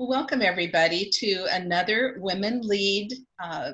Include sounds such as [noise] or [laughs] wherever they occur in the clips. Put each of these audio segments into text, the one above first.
Well, welcome everybody to another Women Lead uh,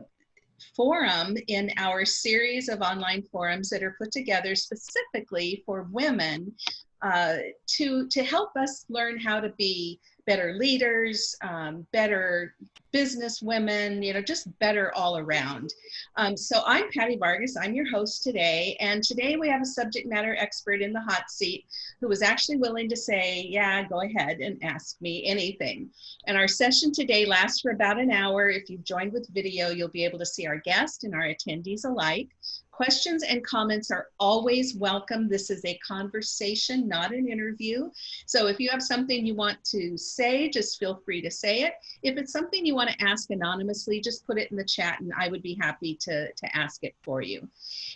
forum in our series of online forums that are put together specifically for women uh, to, to help us learn how to be better leaders, um, better business women, you know, just better all around. Um, so I'm Patty Vargas, I'm your host today, and today we have a subject matter expert in the hot seat who was actually willing to say, yeah, go ahead and ask me anything. And our session today lasts for about an hour. If you've joined with video, you'll be able to see our guest and our attendees alike. Questions and comments are always welcome. This is a conversation, not an interview. So if you have something you want to say, just feel free to say it. If it's something you want to ask anonymously, just put it in the chat and I would be happy to, to ask it for you.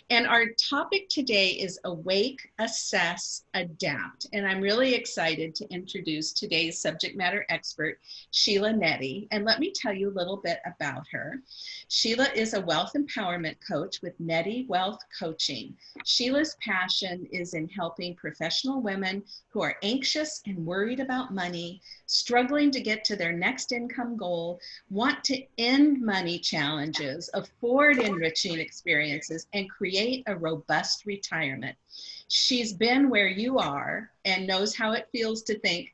And our topic today is awake, assess, adapt. And I'm really excited to introduce today's subject matter expert, Sheila Nettie. And let me tell you a little bit about her. Sheila is a wealth empowerment coach with Nettie Wealth Coaching. Sheila's passion is in helping professional women who are anxious and worried about money, struggling to get to their next income goal, want to end money challenges, afford enriching experiences, and create a robust retirement. She's been where you are and knows how it feels to think,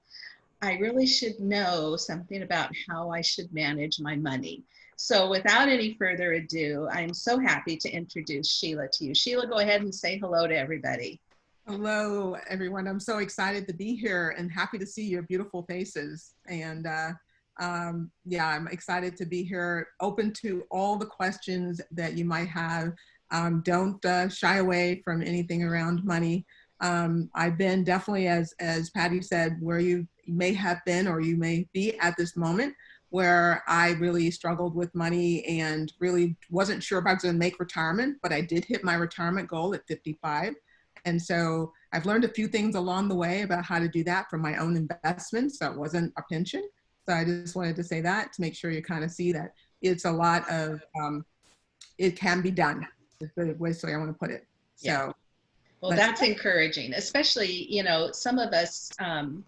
I really should know something about how I should manage my money. So without any further ado, I'm so happy to introduce Sheila to you. Sheila, go ahead and say hello to everybody. Hello, everyone. I'm so excited to be here and happy to see your beautiful faces. And uh, um, yeah, I'm excited to be here, open to all the questions that you might have. Um, don't uh, shy away from anything around money. Um, I've been definitely, as, as Patty said, where you may have been or you may be at this moment where I really struggled with money and really wasn't sure if I was going to make retirement, but I did hit my retirement goal at 55. And so I've learned a few things along the way about how to do that from my own investments. So it wasn't a pension. So I just wanted to say that to make sure you kind of see that it's a lot of, um, it can be done. Is the way so I want to put it. So. Yeah. Well, that's encouraging, especially, you know, some of us, um,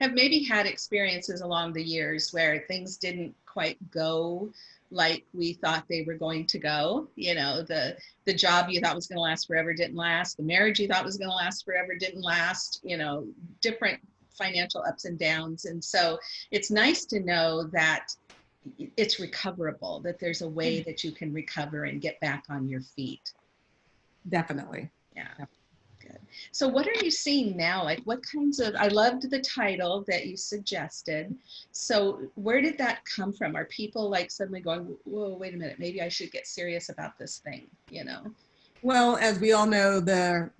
have maybe had experiences along the years where things didn't quite go like we thought they were going to go. You know, the the job you thought was going to last forever didn't last. The marriage you thought was going to last forever didn't last. You know, different financial ups and downs. And so it's nice to know that it's recoverable, that there's a way mm-hmm. that you can recover and get back on your feet. Definitely. Yeah. So what are you seeing now? Like what kinds of, I loved the title that you suggested. So where did that come from? Are people like suddenly going, whoa, wait a minute, maybe I should get serious about this thing, you know? Well, as we all know, the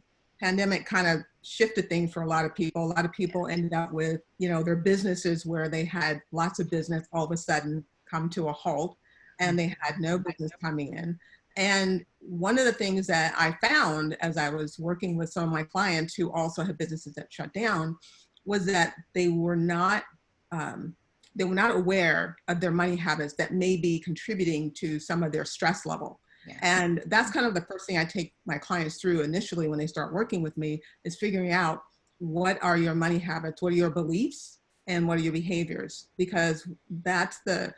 pandemic kind of shifted things for a lot of people. A lot of people ended up with, you know, their businesses where they had lots of business all of a sudden come to a halt and mm-hmm. they had no business coming in. And one of the things that I found as I was working with some of my clients who also had businesses that shut down was that they were not um, they were not aware of their money habits that may be contributing to some of their stress level. And that's kind of the first thing I take my clients through initially when they start working with me is figuring out what are your money habits, what are your beliefs, and what are your behaviors? Because that's the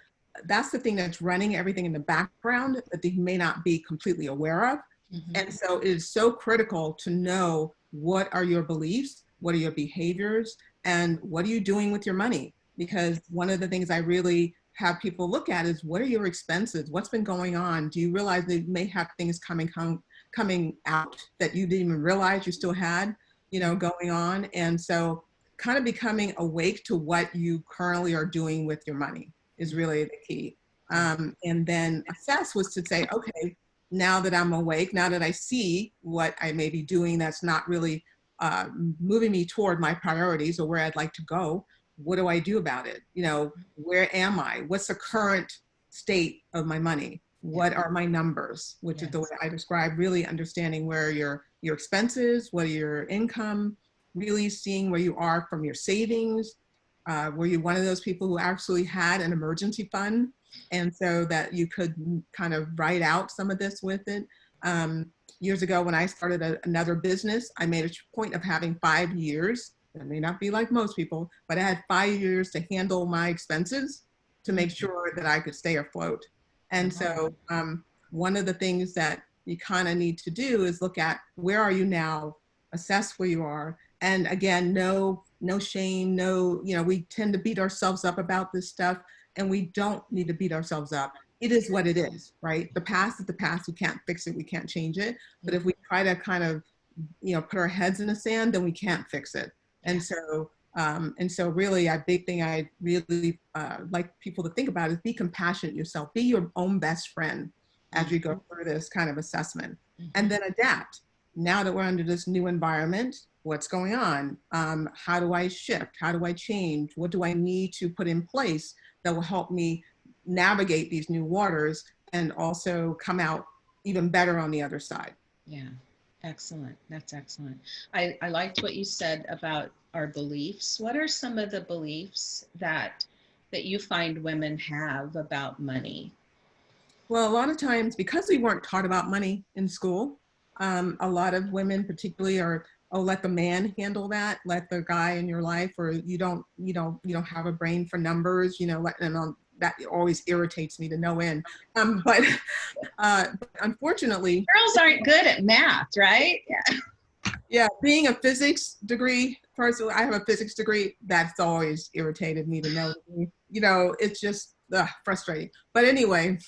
that's the thing that's running everything in the background that they may not be completely aware of. Mm-hmm. And so it is so critical to know what are your beliefs, what are your behaviors, and what are you doing with your money? Because one of the things I really have people look at is what are your expenses? What's been going on? Do you realize they may have things coming com- coming out that you didn't even realize you still had, you know, going on? And so kind of becoming awake to what you currently are doing with your money is really the key. Um, and then assess was to say, okay, now that I'm awake, now that I see what I may be doing that's not really uh, moving me toward my priorities or where I'd like to go, what do I do about it? You know, where am I? What's the current state of my money? What are my numbers? Which yes. is the way I describe really understanding where your your expenses, what are your income, really seeing where you are from your savings, uh, were you one of those people who actually had an emergency fund and so that you could kind of write out some of this with it? Um, years ago when I started a, another business, I made a point of having five years It may not be like most people, but I had five years to handle my expenses to make sure that I could stay afloat. And so um, one of the things that you kind of need to do is look at where are you now, assess where you are, and again, no no shame, no you know we tend to beat ourselves up about this stuff, and we don't need to beat ourselves up. It is what it is, right? The past is the past. We can't fix it. We can't change it. But if we try to kind of you know put our heads in the sand, then we can't fix it. And so um, and so really a big thing I really uh, like people to think about is be compassionate yourself, be your own best friend as you go through this kind of assessment and then adapt. Now that we're under this new environment, what's going on? Um, how do I shift? How do I change? What do I need to put in place that will help me navigate these new waters and also come out even better on the other side? Yeah, excellent. That's excellent. I, I liked what you said about our beliefs. What are some of the beliefs that that you find women have about money? Well, a lot of times, because we weren't taught about money in school, um, a lot of women, particularly, are oh, let the man handle that, let the guy in your life, or you don't, you know, you don't have a brain for numbers, you know, let and um, that always irritates me to no end. Um, [laughs] but uh, unfortunately, girls aren't good at math, right? Yeah. Yeah, being a physics degree person, I have a physics degree. That's always irritated me to no. You know, it's just ugh, frustrating. But anyway,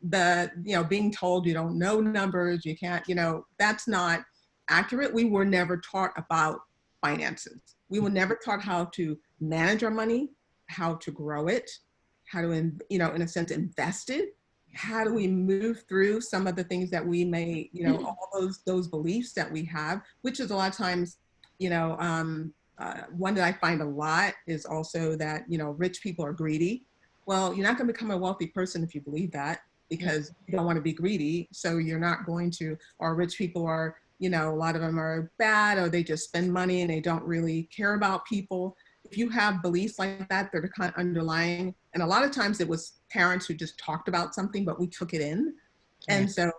the, you know, being told you don't know numbers, you can't, you know, that's not accurate. We were never taught about finances. We were never taught how to manage our money, how to grow it, how to, you know, in a sense, invest it. How do we move through some of the things that we may, you know, all those those beliefs that we have, which is a lot of times, you know, um, uh, one that I find a lot is also that, you know, rich people are greedy well, you're not going to become a wealthy person if you believe that because you don't want to be greedy. So you're not going to, or rich people are, you know, a lot of them are bad or they just spend money and they don't really care about people. If you have beliefs like that, they're the kind of underlying, and a lot of times it was parents who just talked about something, but we took it in. And so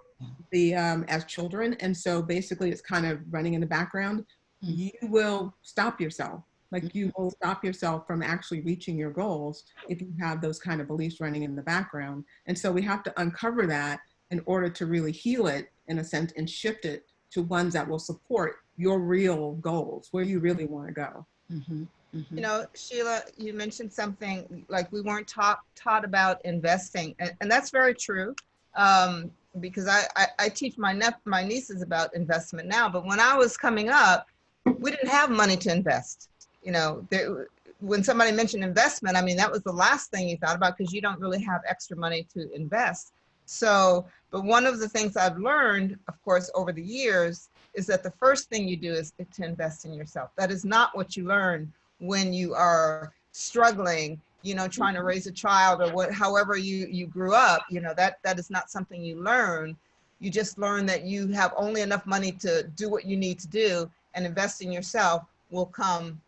the, um, as children, and so basically it's kind of running in the background, hmm. you will stop yourself like you will stop yourself from actually reaching your goals if you have those kind of beliefs running in the background. And so we have to uncover that in order to really heal it in a sense and shift it to ones that will support your real goals, where you really want to go. Mm-hmm. Mm-hmm. You know, Sheila, you mentioned something like we weren't taught taught about investing, and, and that's very true. Um, because I, I, I, teach my nep- my nieces about investment now, but when I was coming up, we didn't have money to invest you know, there, when somebody mentioned investment, I mean, that was the last thing you thought about because you don't really have extra money to invest. So, but one of the things I've learned, of course, over the years is that the first thing you do is to invest in yourself. That is not what you learn when you are struggling, you know, trying to mm-hmm. raise a child or what, however you, you grew up, you know, that, that is not something you learn. You just learn that you have only enough money to do what you need to do and invest in yourself will come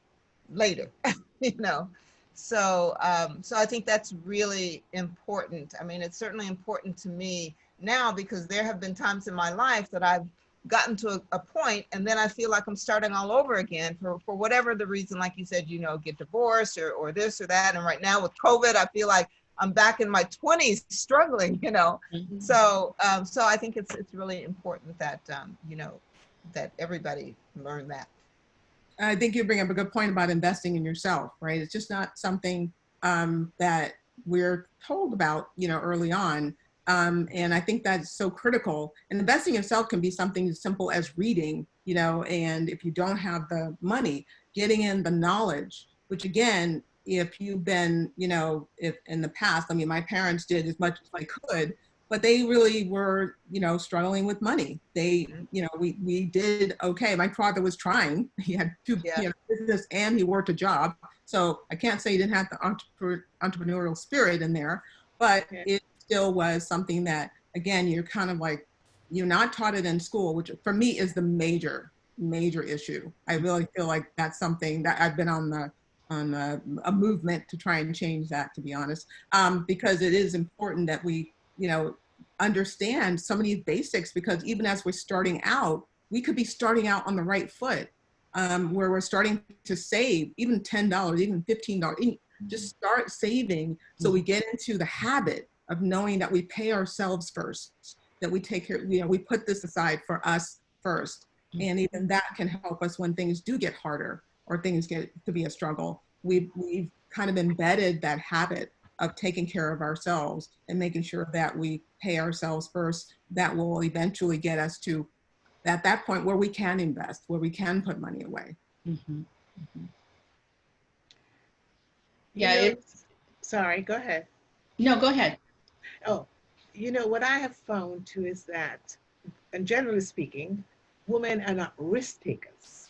later, [laughs] you know. So, um, so I think that's really important. I mean, it's certainly important to me now because there have been times in my life that I've gotten to a, a point and then I feel like I'm starting all over again for, for whatever the reason, like you said, you know, get divorced or, or this or that. And right now with COVID, I feel like I'm back in my 20s [laughs] struggling, you know. Mm-hmm. So, um, so I think it's, it's really important that, um, you know, that everybody learn that. I think you bring up a good point about investing in yourself, right? It's just not something um, that we're told about, you know, early on. Um, and I think that's so critical. And investing in yourself can be something as simple as reading, you know, and if you don't have the money, getting in the knowledge, which again, if you've been, you know, if in the past, I mean, my parents did as much as I could, but they really were, you know, struggling with money. They, mm-hmm. you know, we, we did okay. My father was trying. [laughs] He had two yeah. you know, business and he worked a job. So I can't say he didn't have the entrepreneurial spirit in there, but okay. it still was something that, again, you're kind of like, you're not taught it in school, which for me is the major, major issue. I really feel like that's something that I've been on the on a, a movement to try and change that, to be honest, um, because it is important that we you know, understand some of these basics because even as we're starting out, we could be starting out on the right foot. um, where we're starting to save even $10, even $15, mm-hmm. just start saving so we mm-hmm. get into the habit of knowing that we pay ourselves first, that we take care, you know, we put this aside for us first. Mm-hmm. And even that can help us when things do get harder or things get to be a struggle. We've, we've kind of embedded that habit of taking care of ourselves and making sure that we pay ourselves first. That will eventually get us to at that point where we can invest, where we can put money away. Mhm, mhm. You Yeah, know, it's, Sorry, go ahead. no, go ahead. Oh, you know, what I have found too is that, and generally speaking, women are not risk takers.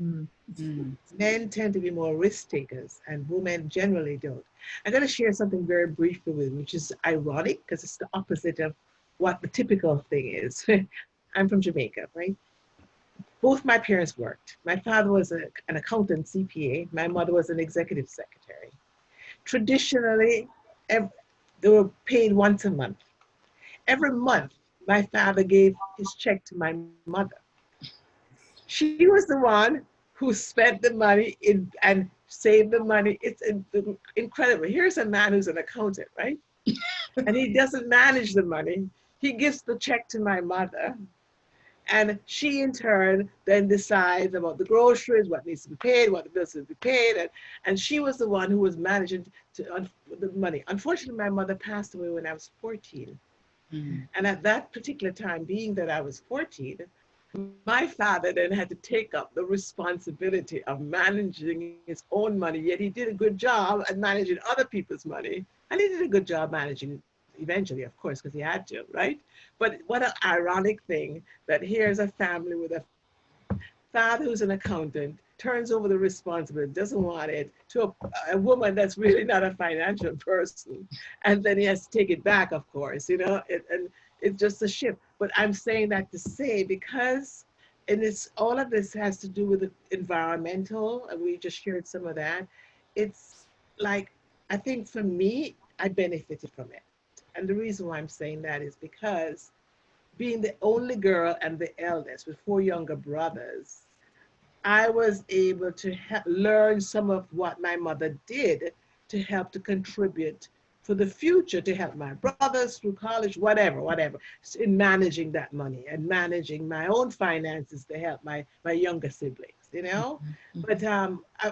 Mm. Mm, Men tend to be more risk takers, and women generally don't. I'm going to share something very briefly with you, which is ironic because it's the opposite of what the typical thing is. [laughs] I'm from Jamaica, right? Both my parents worked. My father was a, an accountant CPA. My mother was an executive secretary. Traditionally, ev- they were paid once a month. Every month, my father gave his check to my mother. She was the one who spent the money in, and saved the money. It's in- incredible. Here's a man who's an accountant, right? [laughs] and he doesn't manage the money. He gives the check to my mother. And she, in turn, then decides about the groceries, what needs to be paid, what the bills need to be paid. And, and she was the one who was managing to, un, the money. Unfortunately, my mother passed away when I was 14. mm, And at that particular time, being that I was 14, my father then had to take up the responsibility of managing his own money. Yet he did a good job at managing other people's money. And he did a good job managing eventually, of course, because he had to, right? But what an ironic thing that here's a family with a father who's an accountant turns over the responsibility, doesn't want it to a, a woman that's really not a financial person. And then he has to take it back, of course, you know, it, and it's just a shift. But I'm saying that to say because and it's all of this has to do with the environmental, and we just shared some of that. It's like I think for me, I benefited from it. And the reason why I'm saying that is because being the only girl and the eldest with four younger brothers, I was able to learn some of what my mother did to help to contribute for the future to help my brothers through college, whatever, whatever, in managing that money and managing my own finances to help my, my younger siblings, you know? mhm. But um, I,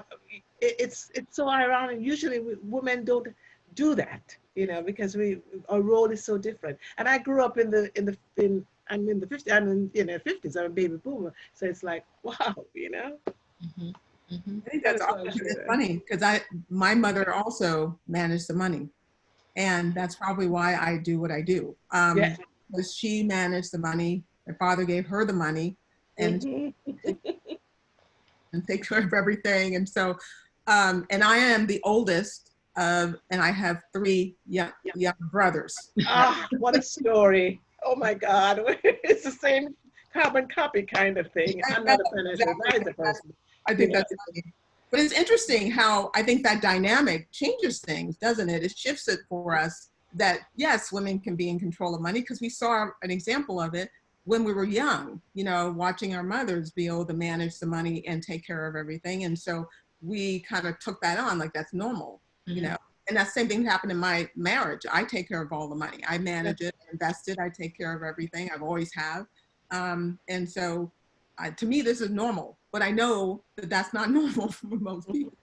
it, it's it's so ironic. Usually, we, women don't do that, you know, because we our role is so different. And I grew up in the in the in I'm in the 50s. I'm in you know 50s. I'm a baby boomer, so it's like [laughs] wow, you know. Mhm, mhm. I think that's That's awesome. I should It's say. funny because I, my mother also managed the money. And that's probably why I do what I do. Um, Yeah. because she managed the money. My father gave her the money and, Mhm. and take care of everything. And so, um, and I am the oldest of, and I have three young, young brothers. ah, what a [laughs] story! Oh my God, [laughs] it's the same carbon copy kind of thing. I'm not a financial advisor person. I think Yeah. that's funny. But it's interesting how I think that dynamic changes things, doesn't it? It shifts it for us that yes, women can be in control of money because we saw an example of it when we were young, you know, watching our mothers be able to manage the money and take care of everything. And so we kind of took that on like that's normal, you Mhm. know. And that same thing happened in my marriage. I take care of all the money. I manage it, invest it, I take care of everything. I've always have. Um, and so uh, to me, this is normal, but I know that that's not [laughs] normal for most people. [laughs]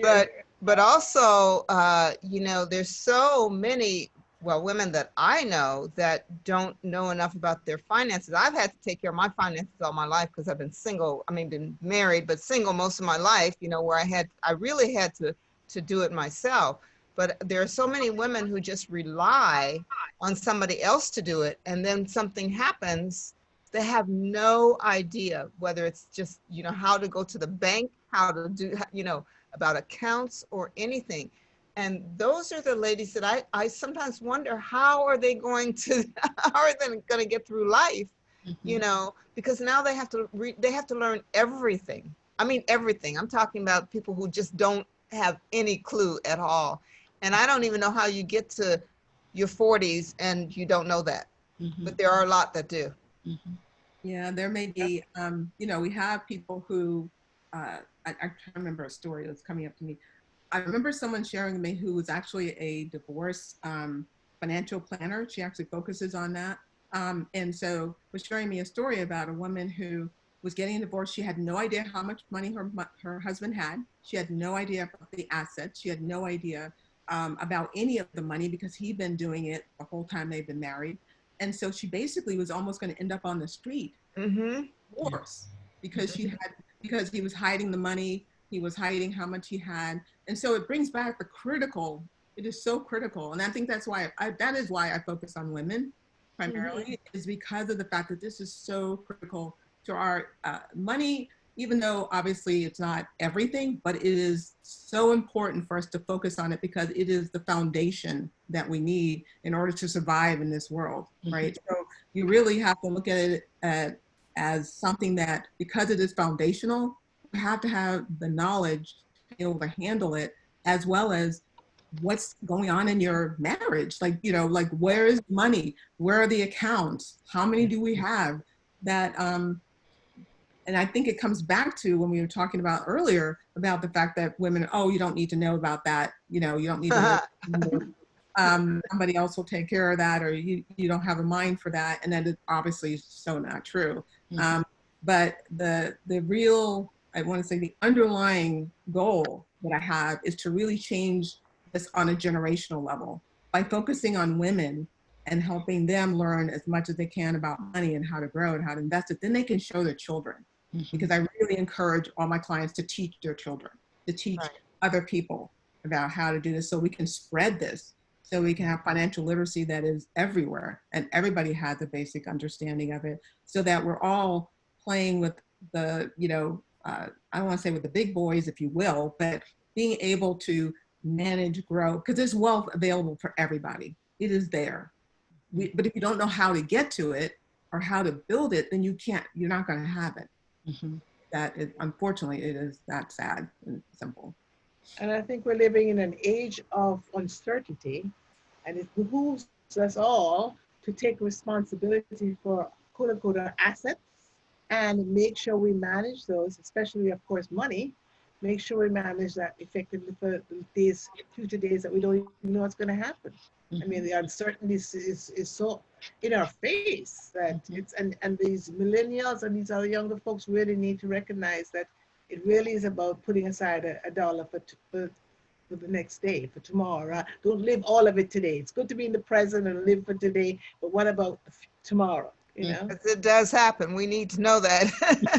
But but also, uh, you know, there's so many well women that I know that don't know enough about their finances. I've had to take care of my finances all my life because I've been single. I mean, been married but single most of my life. You know, where I had I really had to to do it myself. But there are so many women who just rely on somebody else to do it, and then something happens. They have no idea whether it's just you know how to go to the bank, how to do you know about accounts or anything. And those are the ladies that I, I sometimes wonder how are they going to [laughs] how are they going to get through life, you Mhm. know, because now they have to re, they have to learn everything. I mean everything. I'm talking about people who just don't have any clue at all. And I don't even know how you get to your 40s and you don't know that. Mhm. But there are a lot that do. Mhm. Yeah, there may be, um, you know, we have people who uh, I, I can't remember a story that's coming up to me. I remember someone sharing with me who was actually a divorce um, financial planner. She actually focuses on that. Um, and so was sharing me a story about a woman who was getting a divorce. She had no idea how much money her, her husband had. She had no idea about the assets. She had no idea um, about any of the money because he'd been doing it the whole time they've been married. And so she basically was almost going to end up on the street Mm-hmm. divorce because she had because he was hiding the money he was hiding how much he had. And so it brings back the critical it is so critical. And i think that's why I, that is why i focus on women primarily is because of the fact that this is so critical to our uh, money even though obviously it's not everything but it is so important for us to focus on it because it is the foundation that we need in order to survive in this world right so you really have to look at it uh, as something that, because it is foundational, you have to have the knowledge to be able to handle it, as well as what's going on in your marriage. Like, you know, like where is money? Where are the accounts? How many do we have? That, um, and I think it comes back to when we were talking about earlier about the fact that women, oh, you don't need to know about that. You know, you don't need to know um, somebody else will take care of that or you, you don't have a mind for that. And that is obviously so not true. Mhm. um, but the the real i want to say the underlying goal that i have is to really change this on a generational level by focusing on women and helping them learn as much as they can about money and how to grow and how to invest it. Then they can show their children Mhm. because I really encourage all my clients to teach their children, to teach Right. other people about how to do this so we can spread this, so we can have financial literacy that is everywhere and everybody has a basic understanding of it so that we're all playing with the, you know, uh, I don't want to say with the big boys, if you will, but being able to manage, grow, because there's wealth available for everybody. It is there. We, but if you don't know how to get to it or how to build it, then you can't, you're not going to have it Mm-hmm. That is unfortunately it is that sad and simple. And I think we're living in an age of uncertainty, and it behooves us all to take responsibility for quote unquote our assets and make sure we manage those, especially, of course, money. Make sure we manage that effectively for these future days that we don't even know what's going to happen. I mean, the uncertainty is, is, is so in our face that Mhm. it's, and, and these millennials and these other younger folks really need to recognize that it really is about putting aside a, a dollar for, t- for, for the next day, for tomorrow. Uh, Don't live all of it today. It's good to be in the present and live for today, but what about f- tomorrow? You know? Because It does happen. We need to know that.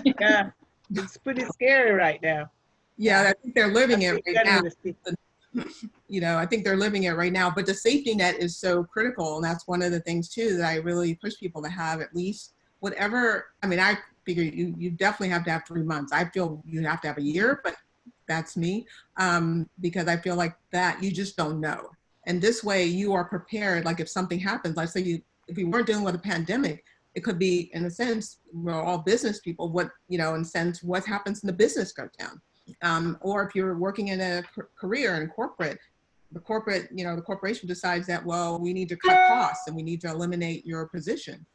[laughs] Yeah, [laughs] it's pretty scary right now. Yeah, I think they're living it right now. You know, I think they're living it right now. But the safety net is so critical, and that's one of the things too that I really push people to have at least whatever. I mean, I figure you you definitely have to have three months. I feel you have to have a year, but that's me um, because I feel like that you just don't know. And this way, you are prepared. Like if something happens, like say you if we weren't dealing with a pandemic, it could be in a sense we're all business people what you know in a sense what happens in the business goes down um, or if you're working in a career in corporate the corporate you know the corporation decides that well we need to cut costs and we need to eliminate your position.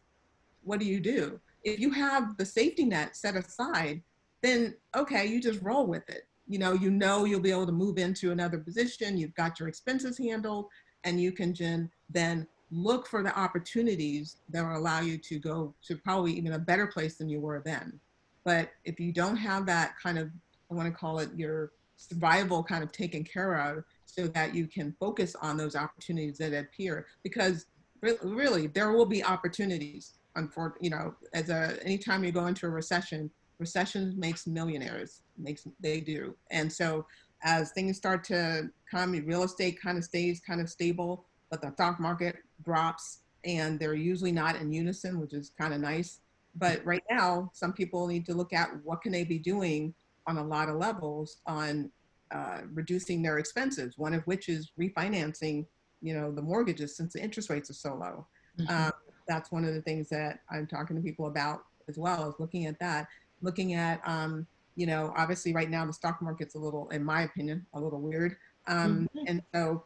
What do you do? If you have the safety net set aside then okay you just roll with it. You know you know you'll be able to move into another position you've got your expenses handled and you can then look for the opportunities that will allow you to go to probably even a better place than you were then. But if you don't have that kind of, I want to call it your survival kind of taken care of so that you can focus on those opportunities that appear because re- really there will be opportunities unfor- you know as a anytime you go into a recession recession makes millionaires makes they do and so as things start to come real estate kind of stays kind of stable but the stock market drops and they're usually not in unison, which is kind of nice. But right now, some people need to look at what can they be doing on a lot of levels on uh, reducing their expenses. One of which is refinancing, you know, the mortgages since the interest rates are so low. Mhm. Um, that's one of the things that I'm talking to people about as well. Is looking at that, looking at, um, you know, obviously right now the stock market's a little, in my opinion, a little weird, um, and so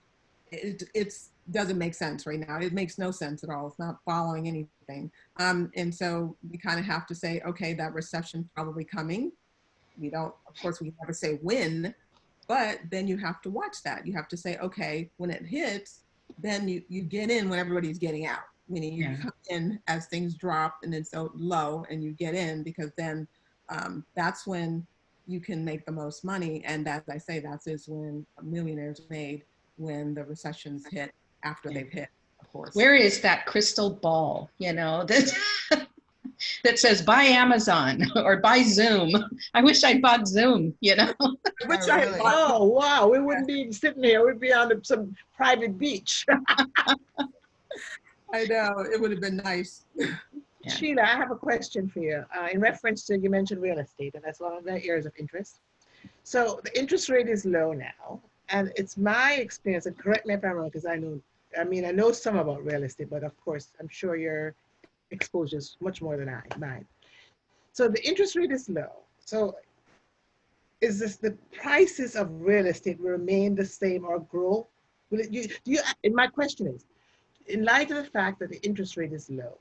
it it's doesn't make sense right now. It makes no sense at all. It's not following anything. Um, and so we kind of have to say, okay, that recession probably coming. We don't, of course, we never say when, but then you have to watch that. You have to say, okay, when it hits, then you, you get in when everybody's getting out. Meaning you Yeah. come in as things drop and it's so low and you get in because then um, that's when you can make the most money. And as I say, that is when millionaires made when the recessions hit after Yeah. they've hit, of course. Where is that crystal ball, you know, [laughs] that that says buy Amazon [laughs] or buy Zoom? I wish I'd bought Zoom, you know. Which Oh, [laughs] I really? Oh, wow, we wouldn't be sitting here, we'd be on some private beach. [laughs] I know it would have been nice. Yeah. Sheila, I have a question for you. Uh, in reference to, you mentioned real estate, and that's one of the areas of interest. So the interest rate is low now, and it's my experience, and correct me if I'm wrong, because I know, I mean, I know some about real estate, but of course, I'm sure your exposure is much more than I, mine. So the interest rate is low. So is this, the prices of real estate remain the same or grow? Will it, you, do you, and my question is, in light of the fact that the interest rate is low,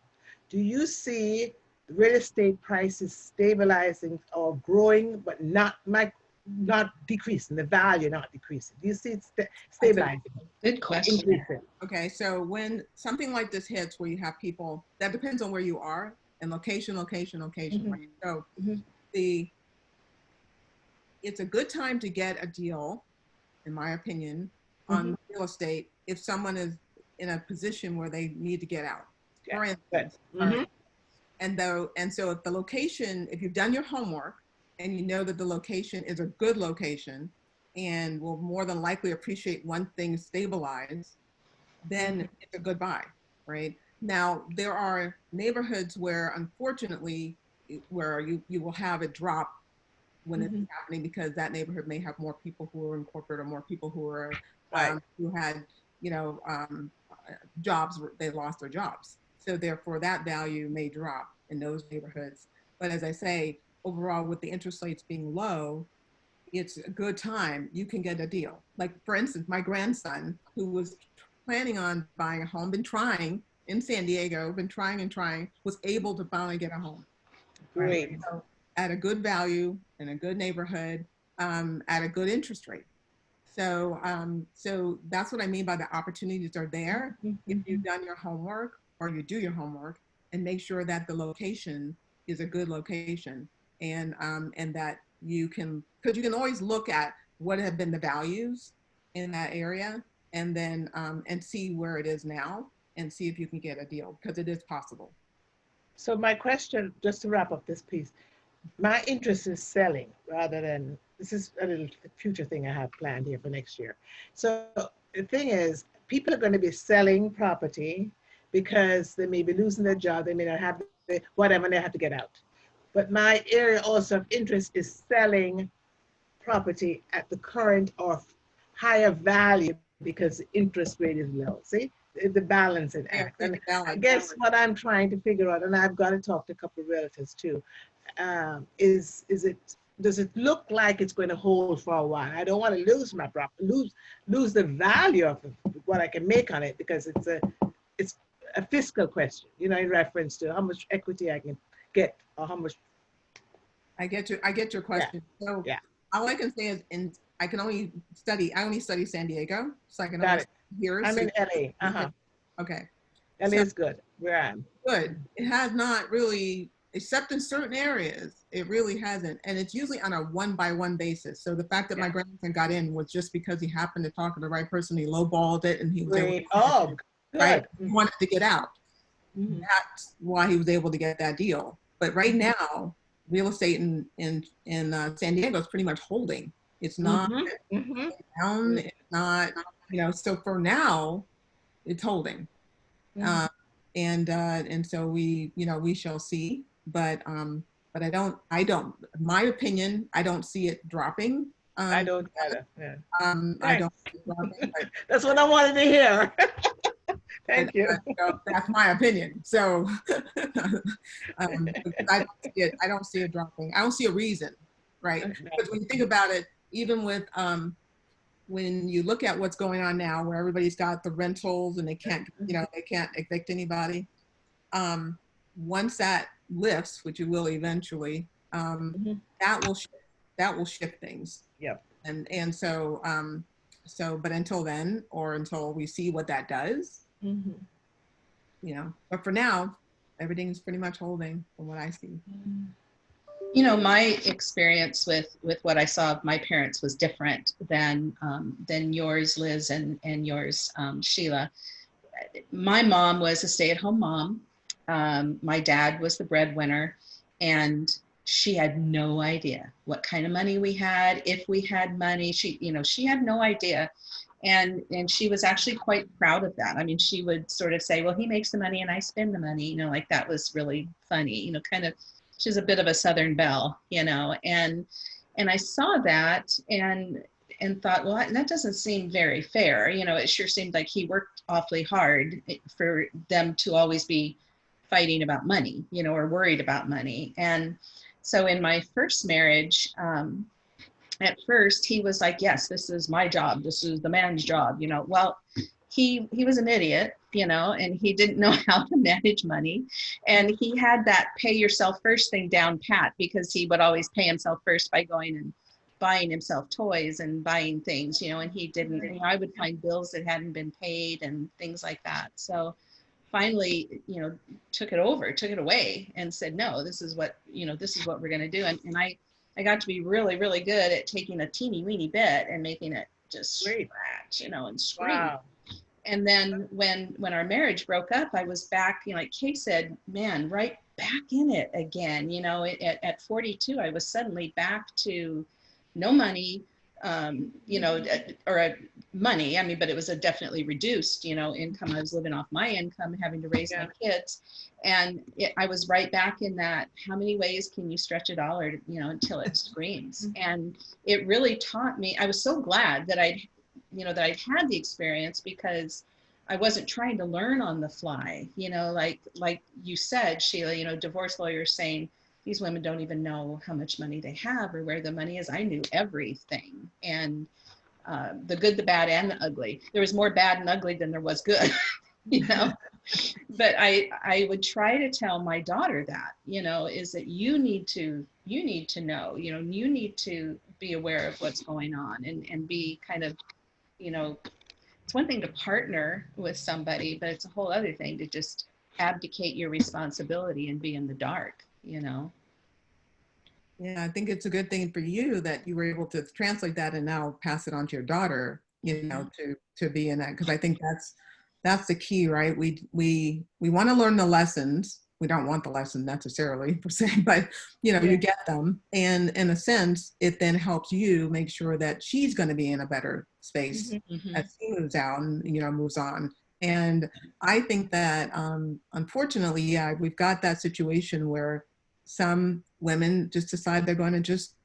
do you see real estate prices stabilizing or growing, but not not not decreasing, the value not decreasing? Do you see it sta- stabilizing, Good question. increasing? Okay, so when something like this hits where you have people, that depends on where you are and location, location, location. Mhm. right? So Mhm. the, it's a good time to get a deal, in my opinion, on real estate if someone is in a position where they need to get out. For Good. instance, Mhm. and though, and so if the location, if you've done your homework and you know that the location is a good location and will more than likely appreciate one thing stabilize, then it's a good buy, right? Now, there are neighborhoods where unfortunately, where you, you will have a drop when it's happening because that neighborhood may have more people who are in corporate or more people who are, Right. um, who had, you know, um, jobs, they lost their jobs. So therefore that value may drop in those neighborhoods. But as I say, overall with the interest rates being low, it's a good time. You can get a deal. Like for instance, my grandson who was planning on buying a home, been trying in San Diego, been trying and trying, was able to finally get a home. Great. So at a good value in a good neighborhood, um, at a good interest rate. So, um, so that's what I mean by the opportunities are there if you've done your homework or you do your homework and make sure that the location is a good location and um, and that you can because you can always look at what have been the values in that area and then um, and see where it is now and see if you can get a deal because it is possible. So my question, just to wrap up this piece, my interest is selling rather than, this is a little future thing I have planned here for next year. So the thing is, people are going to be selling property because they may be losing their job, they may not have the, whatever, and they have to get out. But my area also of interest is selling property at the current or higher value because the interest rate is low. See, the balancing act. And I guess what I'm trying to figure out, and I've got to talk to a couple of relatives too, um, is is it does it look like it's going to hold for a while? I don't want to lose my property, lose lose the value of what I can make on it because it's a it's a fiscal question, you know, in reference to how much equity I can get or how much. I get your I get your question. So yeah. all I can say is in I can only study I only study San Diego, so I can Got only here. I'm so- in LA. Uh huh. okay. LA So- is good where I am. good. It has not really, except in certain areas, it really hasn't. And it's usually on a one by one basis. So the fact that my Yeah. grandson got in was just because he happened to talk to the right person. He lowballed it and he was able to, Oh, right. good. He wanted to get out. Mhm. That's why he was able to get that deal. But right now, real estate in in in uh, San Diego is pretty much holding. It's not Mhm, mhm. down. It's not, you know. So for now, it's holding. Mhm. Uh, and uh, and so we, you know, we shall see. But um, but I don't, I don't. My opinion, I don't see it dropping. Um, I don't either. Yeah. Um, I don't. Dropping, [laughs] That's what I wanted to hear. [laughs] Thank you. but, so that's my opinion. So [laughs] um, I don't see it. I don't see it dropping. I don't see a reason, right? Because when you think about it, even with um, when you look at what's going on now, where everybody's got the rentals and they can't, you know, they can't evict anybody. Um, once that lifts, which it will eventually, um, Mhm. that will shift that will shift things. Yep. And, and so, um, so, but until then, or until we see what that does, Mhm. you know, but for now, everything's pretty much holding from what I see. You know, my experience with with what I saw of my parents was different than um, than yours, Liz, and and yours, um, Sheila. My mom was a stay-at-home mom. Um, my dad was the breadwinner, and she had no idea what kind of money we had, if we had money. She, you know, she had no idea, and and she was actually quite proud of that. I mean, she would sort of say, "Well, he makes the money, and I spend the money." You know, like that was really funny. You know, kind of she's a bit of a southern belle you know and and i saw that and and thought well that doesn't seem very fair you know it sure seemed like he worked awfully hard for them to always be fighting about money you know or worried about money and so in my first marriage um, at first he was like yes this is my job. This is the man's job you know. Well he he was an idiot you know and he didn't know [laughs] how to manage money. And he had that pay yourself first thing down pat because he would always pay himself first by going and buying himself toys and buying things you know and he didn't know, i would find bills that hadn't been paid and things like that. So finally you know took it over took it away and said no this is what you know this is what we're going to do. And, and i i got to be really really good at taking a teeny weeny bit and making it just Great. scratch you know and scream Wow. and then when when our marriage broke up i was back you know like kay said man right back in it again you know at, at 42 i was suddenly back to no money um you know or a money i mean but it was a definitely reduced you know income i was living off my income having to raise my kids and it, i was right back in that how many ways can you stretch a dollar you know until it [laughs] screams and it really taught me i was so glad that i'd you know that I'd had the experience because I wasn't trying to learn on the fly. You know, like like you said, Sheila. You know, divorce lawyers saying these women don't even know how much money they have or where the money is. I knew everything, and uh, the good, the bad, and the ugly. There was more bad and ugly than there was good. [laughs] you know, but I I would try to tell my daughter that you know is that you need to you need to know you know you need to be aware of what's going on and and be kind of you know, it's one thing to partner with somebody, but it's a whole other thing to just abdicate your responsibility and be in the dark, you know? Yeah, I think it's a good thing for you that you were able to translate that and now pass it on to your daughter, you know, to to be in that because I think that's that's the key, right? We we we want to learn the lessons. We don't want the lesson necessarily [laughs] per se, but you know, you get them, and in a sense, it then helps you make sure that she's going to be in a better space Mhm. as she moves out and you know moves on. And I think that um, unfortunately, yeah, we've got that situation where some women just decide they're going to just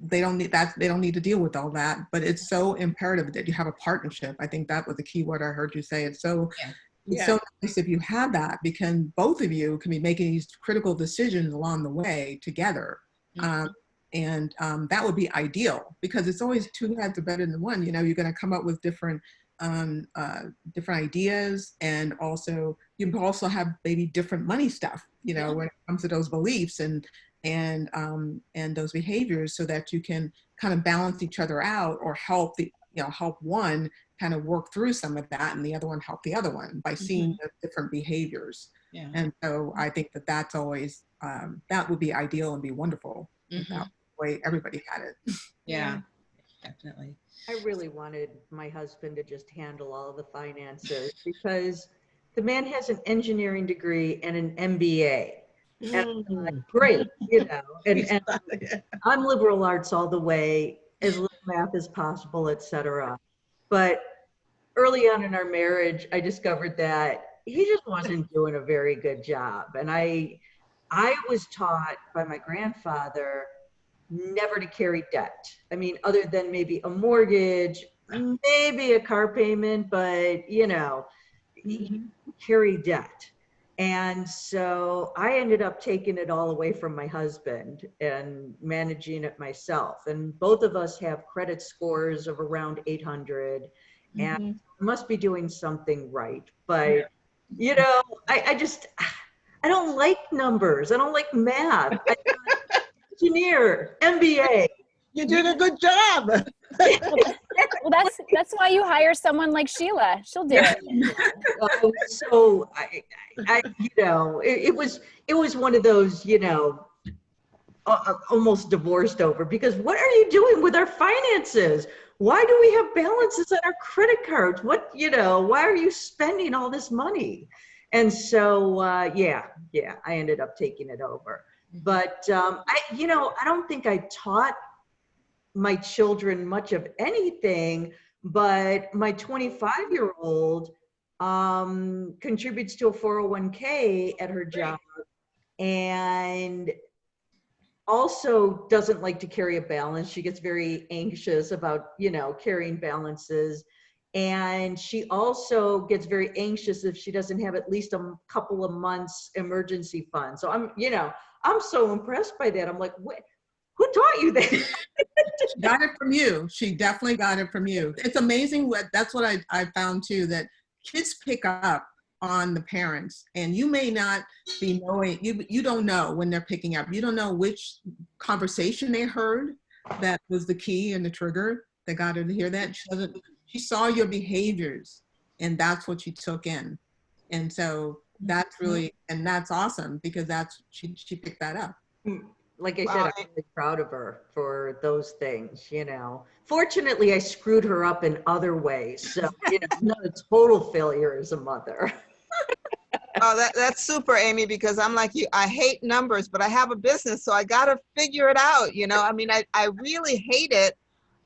they don't need that they don't need to deal with all that. But it's so imperative that you have a partnership. I think that was the key word i heard you say. It's so Yeah. it's so nice if you have that because both of you can be making these critical decisions along the way together. Um, and um, that would be ideal because it's always two heads are better than one. You know you're going to come up with different um, uh, different ideas and also you also have maybe different money stuff you know Yeah. when it comes to those beliefs and and um, and those behaviors so that you can kind of balance each other out or help the you know help one kind of work through some of that and the other one help the other one by seeing the different behaviors Yeah. and so i think that that's always um, that would be ideal and be wonderful if Mhm. that way everybody had it [laughs] Yeah, definitely. I really wanted my husband to just handle all the finances because the man has an engineering degree and an MBA. And I'm like, Mm. great, you know, [laughs] and, and I'm liberal arts all the way, as little math as possible, etc. But early on in our marriage, I discovered that he just wasn't doing a very good job. And I, I was taught by my grandfather never to carry debt. I mean, other than maybe a mortgage, maybe a car payment, but you know, you carry debt. And so I ended up taking it all away from my husband and managing it myself. And both of us have credit scores of around 800 and mm-hmm. must be doing something right. But, you know, I, I just, I don't like numbers. I don't like math. I, [laughs] engineer, MBA, You're doing a good job. [laughs] Well, that's that's why you hire someone like Sheila. She'll do it. [laughs] So I, I, you know, it, it was it was one of those, you know, uh, almost divorced over because what are you doing with our finances? Why do we have balances on our credit cards? What you know? Why are you spending all this money? And so, uh, yeah, yeah, I ended up taking it over. But um, I, you know, I don't think I taught my children much of anything, but my 25 year old um, contributes to a 401k at her job and also doesn't like to carry a balance. She gets very anxious about, you know, carrying balances. And she also gets very anxious if she doesn't have at least a couple of months emergency fund. So I'm, you know, I'm so impressed by that. I'm like, what? Who taught you that? She got it from you. She definitely got it from you. It's amazing what that's what I, I found too, that kids pick up on the parents and you may not be knowing, you, you don't know when they're picking up. You don't know which conversation they heard that was the key and the trigger that got her to hear that. She doesn't, she saw your behaviors and that's what she took in. And so that's mm-hmm. really, and that's awesome because that's, she, she picked that up. Mm. Like I Wow, said, I- I'm really proud of her for those things, you know. Fortunately, I screwed her up in other ways. So, you know, I'm not a total failure as a mother. [laughs] Oh, that, that's super, Amy, because I'm like you, I hate numbers, but I have a business, so I gotta figure it out, you know? I mean, I, I really hate it.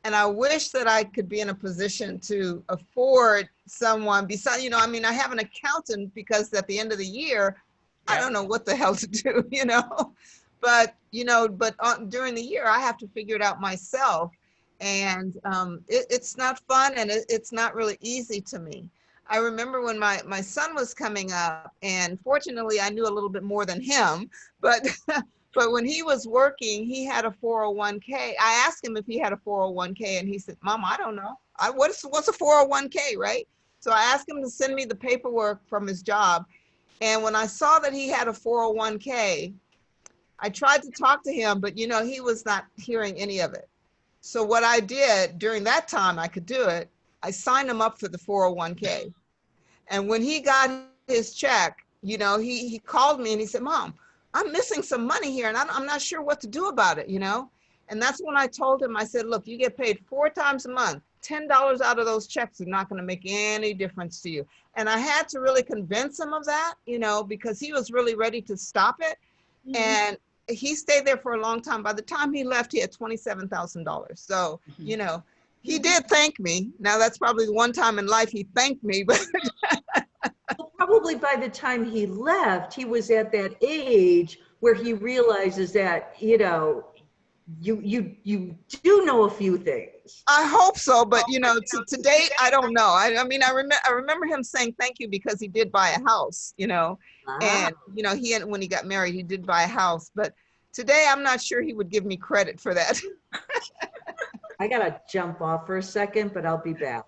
And I wish that I could be in a position to afford someone besides, you know, I mean, I have an accountant because at the end of the year, I don't know what the hell to do, [laughs] you know? But, you know, but during the year, I have to figure it out myself. And um, it, it's not fun and it, it's not really easy to me. I remember when my, my son was coming up and fortunately I knew a little bit more than him, but, [laughs] but when he was working, he had a 401k. I asked him if he had a 401k and he said, mom, I don't know. I, what's, what's a 401k, right? So I asked him to send me the paperwork from his job. And when I saw that he had a 401k, I tried to talk to him, but you know, he was not hearing any of it. So what I did during that time, I could do it. I signed him up for the 401k. And when he got his check, you know, he, he called me and he said, mom, I'm missing some money here and I'm, I'm not sure what to do about it, you know? And that's when I told him, I said, look, you get paid four times a month. $10 out of those checks are not going to make any difference to you. And I had to really convince him of that, you know, because he was really ready to stop it. Mm-hmm. And he stayed there for a long time. By the time he left, he had $27,000. So, mm-hmm. you know, he did thank me. Now that's probably the one time in life he thanked me, [laughs] but Well, Probably by the time he left, he was at that age where he realizes that, you know, you, you, you do know a few things. I hope so. But you know, to, to date, I don't know. I, I mean, I remember, I remember him saying thank you because he did buy a house, you know, Ah, and you know, he, and when he got married, he did buy a house, but today I'm not sure he would give me credit for that. [laughs] I gotta jump off for a second, but I'll be back.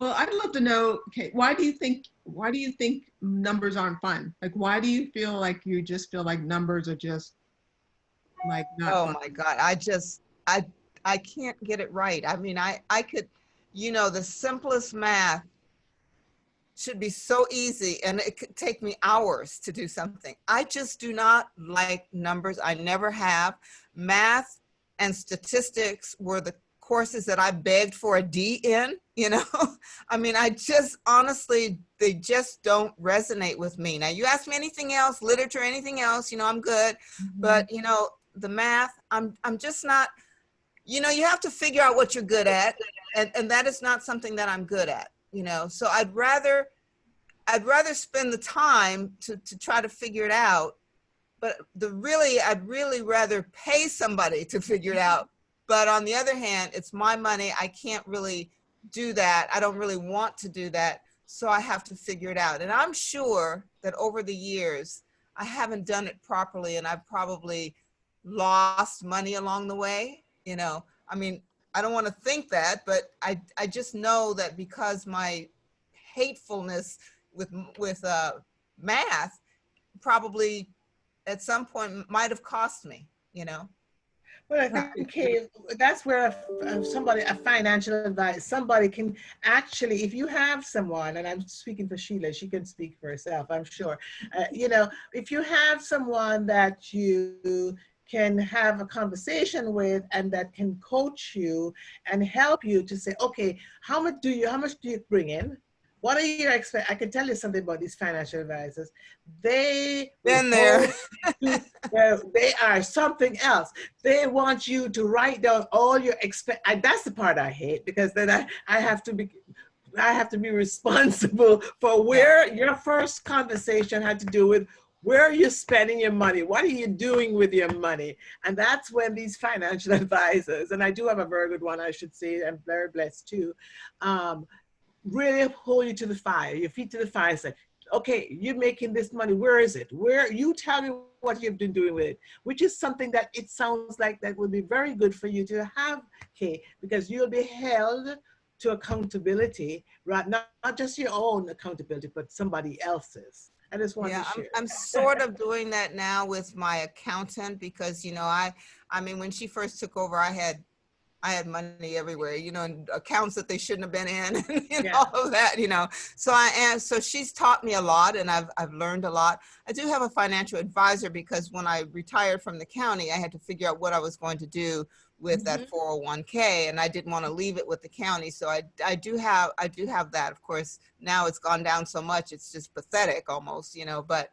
Well, I'd love to know, okay, why do you think, why do you think numbers aren't fun? Like, why do you feel like you just feel like numbers are just like Oh fun? my God, I just, I, I can't get it right. I mean, I, I could, you know, the simplest math should be so easy and it could take me hours to do something. I just do not like numbers. I never have. Math and statistics were the courses that I begged for a D in, you know? [laughs] I mean, I just honestly, they just don't resonate with me. Now you ask me anything else, literature, anything else, you know, I'm good mm-hmm. but you know the math i'm i'm just not you know you have to figure out what you're good at and and that is not something that i'm good at you know? So i'd rather i'd rather spend the time to to try to figure it out but the really i'd really rather pay somebody to figure it out. But on the other hand it's my money. I can't really do that. I don't really want to do that. So i have to figure it out. And i'm sure that over the years I haven't done it properly and I've probably lost money along the way. You know, I mean, I don't want to think that, but I, I just know that because my hatefulness with, with uh, math probably at some point might have cost me, you know? Well, I think Kay, that's where a- somebody, a financial advisor, somebody can actually, if you have someone, and I'm speaking for Sheila, she can speak for herself, I'm sure. Uh, you know, if you have someone that you can have a conversation with and that can coach you and help you to say, okay, how much do you, how much do you bring in? What are your expect? I can tell you something about these financial advisors. They Been there. they are something else. They want you to write down all your expect. I, that's the part I hate because then I, I have to be, I have to be [laughs] responsible for where your first conversation had to do with where are you spending your money? What are you doing with your money? And that's when these financial [laughs] advisors, and I do have a very good one, I should say, I'm very blessed too, um, really hold you to the fire, your feet to the fire, say, okay, you're making this money. Where is it? Where you tell me what you've been doing with it, which is something that it sounds like that would be very good for you to have, Kay, because you'll be held to accountability, right? Not, not just your own accountability, but somebody else's. I just want Yeah, to I'm. I'm sort of doing that now with my accountant because, you know, I, I mean, when she first took over, I had, I had money everywhere, you know, and accounts that they shouldn't have been in, [laughs] and you know, Yeah. all of that, you know. So I am, so she's taught me a lot and I've, I've learned a lot. I do have a financial advisor because when I retired from the county, I had to figure out what I was going to do with that 401k and I didn't want to leave it with the county. So I, I do have, I do have that. Of course, now it's gone down so much, it's just pathetic almost, you know, but,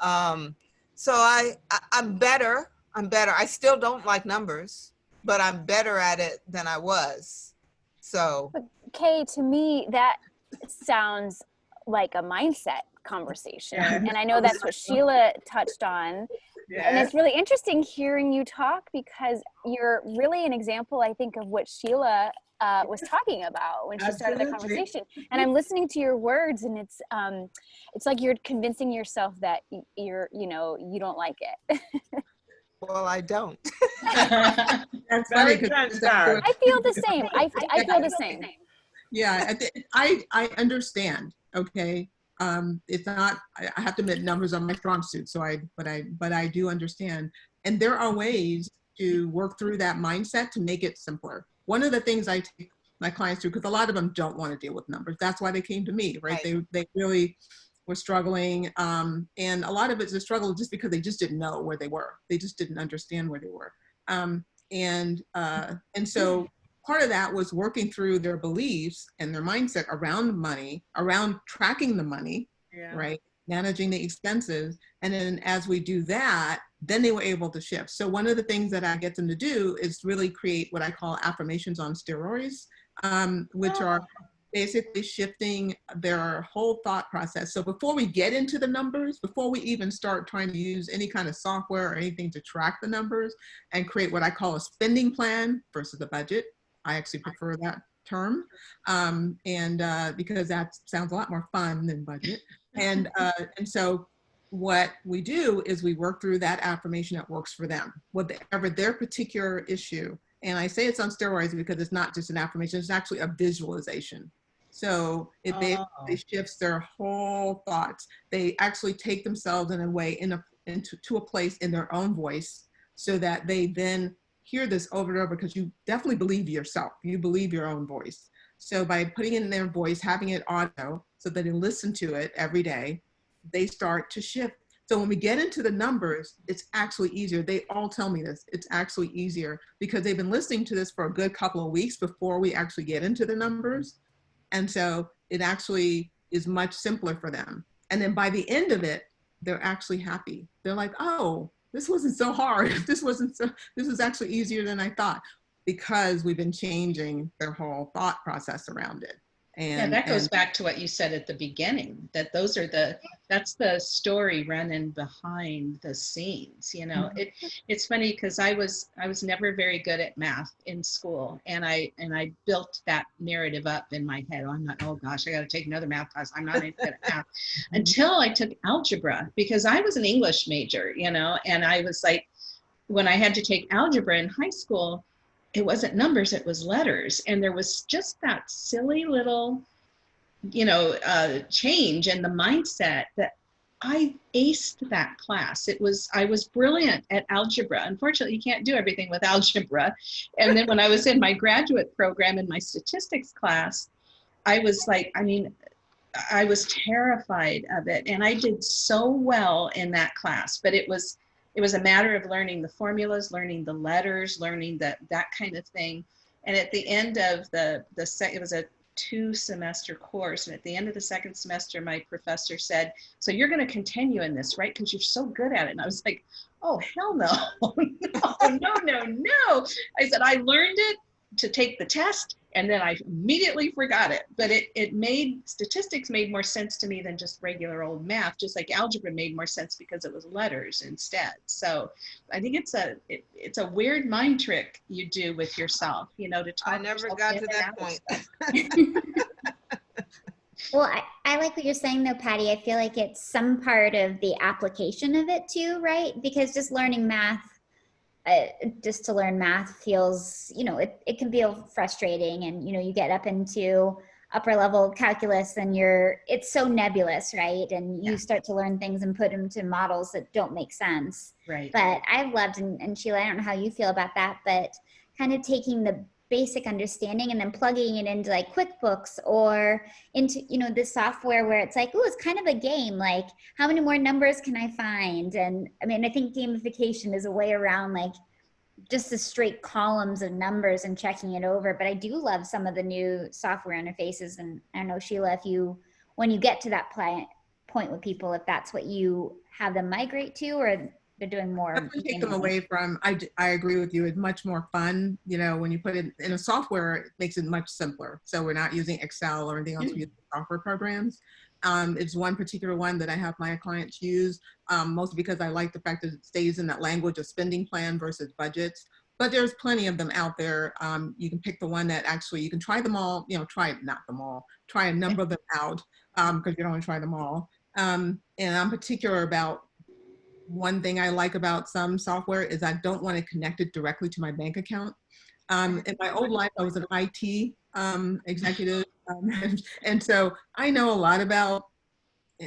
um, so I, I I'm better. I'm better. I still don't like numbers, but I'm better at it than I was. So Kay, to me, that sounds like a mindset conversation. Yeah. And I know that's what Sheila touched on. And it's really interesting hearing you talk because you're really an example, I think, of what Sheila uh, was talking about when she started the conversation. And I'm listening to your words, and it's um, it's like you're convincing yourself that you're, you know, you don't like it. well, I don't. [laughs] That's Very funny 'cause transparent. I feel the same. I, I [laughs] feel the same. Yeah, I, I understand, okay? Um, it's not, I, I have to admit, numbers are my strong suit, so I, but I, but I do understand. And there are ways to work through that mindset to make it simpler. One of the things I take my clients through, because a lot of them don't want to deal with numbers. That's why they came to me, right? Right. They, they really were struggling. Um, and a lot of it's a struggle just because they just didn't know where they were. They just didn't understand where they were. Um, and, uh, and so part of that was working through their beliefs and their mindset around money, around tracking the money, Yeah. right? Managing the expenses. And then as we do that, then they were able to shift. So one of the things that I get them to do is really create what I call affirmations on steroids, um, which are basically shifting their whole thought process. So before we get into the numbers, before we even start trying to use any kind of software or anything to track the numbers and create what I call a spending plan versus a budget, I actually prefer that term. Um, and uh, because that sounds a lot more fun than budget. And, [laughs] uh, and so what we do is we work through that affirmation that works for them, whatever their particular issue. And I say it's on steroids because it's not just an affirmation, it's actually a visualization. So it Oh. basically shifts their whole thoughts. They actually take themselves in a way in a, into to a place in their own voice so that they then hear this over and over because you definitely believe yourself. You believe your own voice. So by putting in their voice, having it audio so that they listen to it every day, they start to shift. So when we get into the numbers, it's actually easier. They all tell me this. It's actually easier because they've been listening to this for a good couple of weeks before we actually get into the numbers. And so it actually is much simpler for them. And then by the end of it, they're actually happy. They're like, oh, this wasn't so hard. [laughs] This wasn't so, this was actually easier than I thought because we've been changing their whole thought process around it. Yeah, that goes and- back to what you said at the beginning, that those are the, that's the story running behind the scenes, you know? Mm-hmm. It, it's funny because I was, I was never very good at math in school and I, and I built that narrative up in my head. Oh, I'm not, oh gosh, I got to take another math class. I'm not good at math. [laughs] Mm-hmm. Until I took algebra because I was an English major, you know, and I was like, when I had to take algebra in high school, it wasn't numbers, it was letters. And there was just that silly little, you know, uh, change in the mindset that I aced that class. It was I was brilliant at algebra. Unfortunately, you can't do everything with [laughs] algebra. And then when I was in my graduate program in my statistics class, I was like, I mean, I was terrified of it, and I did so well in that class. But it was it was a matter of learning the formulas, learning the letters, learning that that kind of thing. And at the end of the the sec, it was a two semester course. And at the end of the second semester, my professor said, So you're going to continue in this, right? Because you're so good at it. And I was like, Oh, hell no. no, [laughs] no, no, no. I said, I learned it to take the test and then I immediately forgot it. But it, it made statistics made more sense to me than just regular old math, just like algebra made more sense because it was letters instead. So I think it's a it, it's a weird mind trick you do with yourself, you know, to talk. I never got to that point. [laughs] Well, I, I like what you're saying though, Patty. I feel like it's some part of the application of it too, right? Because just learning math, uh, just to learn math feels, you know, it, it can feel frustrating and, you know, you get up into upper level calculus and you're, it's so nebulous, right? And you Yeah. start to learn things and put them to models that don't make sense Right. but I've loved and, and Sheila, I don't know how you feel about that, but kind of taking the basic understanding and then plugging it into like QuickBooks or into you know this software where it's like, oh, it's kind of a game. Like, how many more numbers can I find? And I mean, I think gamification is a way around like just the straight columns of numbers and checking it over. But I do love some of the new software interfaces. And I don't know, Sheila, if you when you get to that point with people, if that's what you have them migrate to, or they're doing more. Definitely take them away from, I, I agree with you, it's much more fun, you know, when you put it in a software, it makes it much simpler. So we're not using Excel or anything else, we use software programs. Um, it's one particular one that I have my clients use, um, mostly because I like the fact that it stays in that language of spending plan versus budgets. But there's plenty of them out there. Um, you can pick the one that actually, you can try them all, you know, try, not them all, try a number of them out, um, because you don't want to try them all. Um, and I'm particular about one thing I like about some software is I don't want to connect it directly to my bank account. Um, in my old life, I was an IT um, executive, um, [laughs] and, and so I know a lot about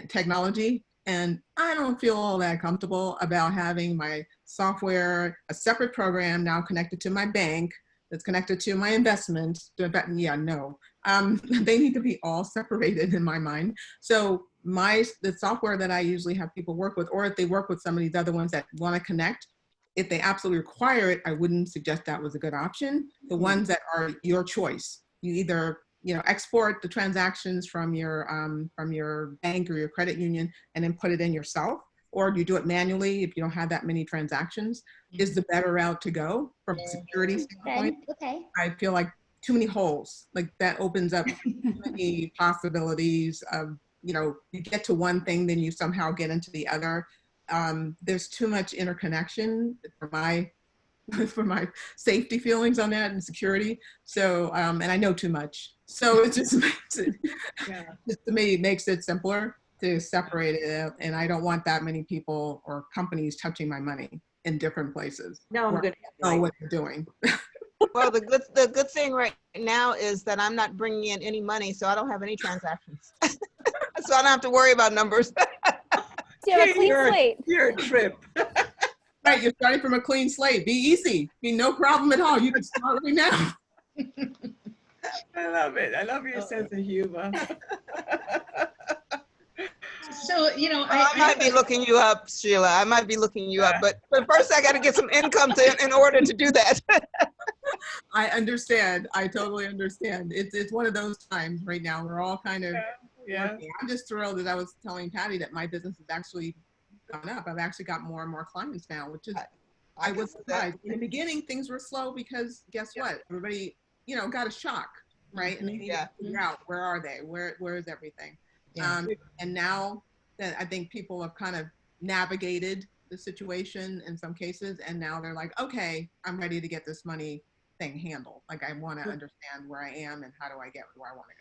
technology, and I don't feel all that comfortable about having my software, a separate program now connected to my bank, that's connected to my investments. Yeah, no, um, [laughs] they need to be all separated in my mind. So my the software that I usually have people work with, or if they work with some of these other ones that want to connect, if they absolutely require it, I wouldn't suggest that was a good option. The mm-hmm. ones that are your choice, you either you know export the transactions from your um, from your bank or your credit union and then put it in yourself, or you do it manually if you don't have that many transactions. Is mm-hmm. the better route to go from a security mm-hmm. standpoint? Okay. Okay. I feel like too many holes. Like that opens up [laughs] too many possibilities of, you know, you get to one thing, then you somehow get into the other. Um, there's too much interconnection for my [laughs] for my safety feelings on that and security. So, um, and I know too much. So it just [laughs] makes it, Yeah. [laughs] just to me, it makes it simpler to separate it. And I don't want that many people or companies touching my money in different places. No, I'm where gonna. I know what they're doing. Well, the good, the good thing right now is that I'm not bringing in any money, so I don't have any transactions. [laughs] So I don't have to worry about numbers. So you have a clean You're- slate. You're a trip. [laughs] Right, you're starting from a clean slate. Be easy. Be no problem at all. You can start right now. [laughs] I love it. I love your sense of humor. So, you know, oh, I might be looking you up, Sheila. I might be looking you up, but, but first I got to get some income to, in order to do that. I understand. I totally understand. It's it's one of those times right now. We're all kind of. Yeah. Working. I'm just thrilled that I was telling Patty that my business has actually gone up. I've actually got more and more clients now, which is I can was see that. surprised. In the beginning, things were slow because guess what? Everybody, you know, got a shock, right? And they needed Yeah. to figure out where are they? Where where is everything? Yeah. Um, and now that I think people have kind of navigated the situation in some cases, and now they're like, okay, I'm ready to get this money thing handled. Like I want to understand where I am and how do I get where I want to go.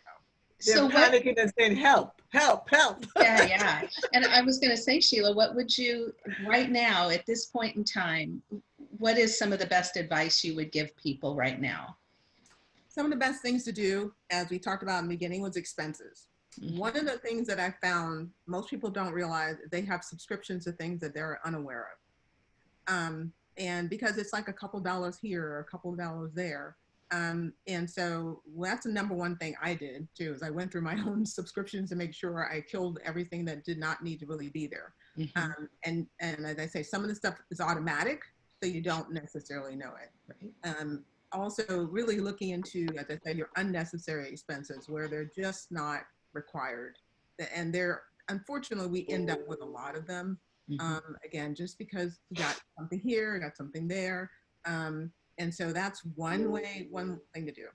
They're So what, and saying, help, help, help. [laughs] yeah, yeah. And I was going to say, Sheila, what would you, right now, at this point in time, what is some of the best advice you would give people right now? Some of the best things to do, as we talked about in the beginning, was expenses. One of the things that I found most people don't realize they have subscriptions to things that they're unaware of. Um, and because it's like a couple dollars here or a couple dollars there. Um, and so well, that's the number one thing I did too, is I went through my [laughs] own subscriptions to make sure I killed everything that did not need to really be there. Mhm. Um, and, and as I say, some of the stuff is automatic, so you don't necessarily know it Right. um, also really looking into, as I said, your unnecessary expenses where they're just not required. And they're, unfortunately, we end up with a lot of them. Mhm. Um, again, just because you got something here, got something there. Um, and so that's one way, one thing to do.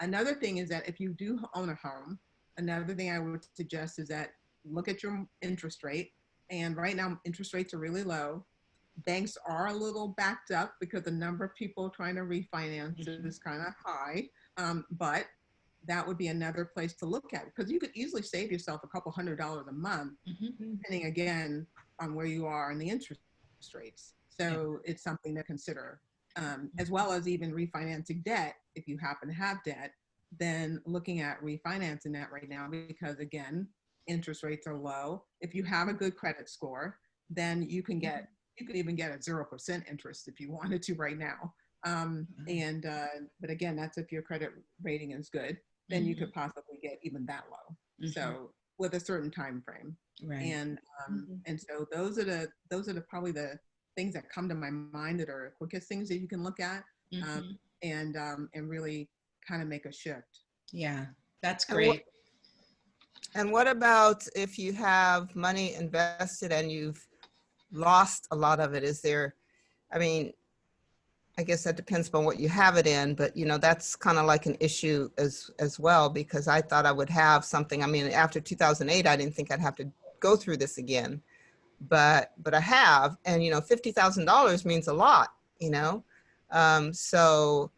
Another thing is that if you do own a home, another thing I would suggest is that look at your interest rate. And right now, interest rates are really low banks are a little backed up because the number of people trying to refinance Mhm. is kind of high. Um, but that would be another place to look at because you could easily save yourself a couple hundred dollars a month, Mhm. depending again on where you are in the interest rates. So it's something to consider, um, as well as even refinancing debt. If you happen to have debt, then looking at refinancing that right now because again, interest rates are low. If you have a good credit score, then you can get you could even get a zero percent interest if you [laughs] wanted to right now. Um, Mhm. and uh, but again, that's if your credit rating is good, then you could possibly get even that low. Mhm. So with a certain time frame, Right. and um, and so those are the those are the probably the things that come to my mind that are quickest things that you can look at Mhm. um, and um, and really kind of make a shift. Yeah, that's And what- great. And what about if you have money invested and you've lost a lot of it? Is there, I mean, I guess that depends on what you have it in, but you know, that's kind of like an issue as, as well, because I thought I would have something. I mean, after 2008, I didn't think I'd have to go through this again, but, but I have, and you know, $50,000 means a lot, you know? Um, so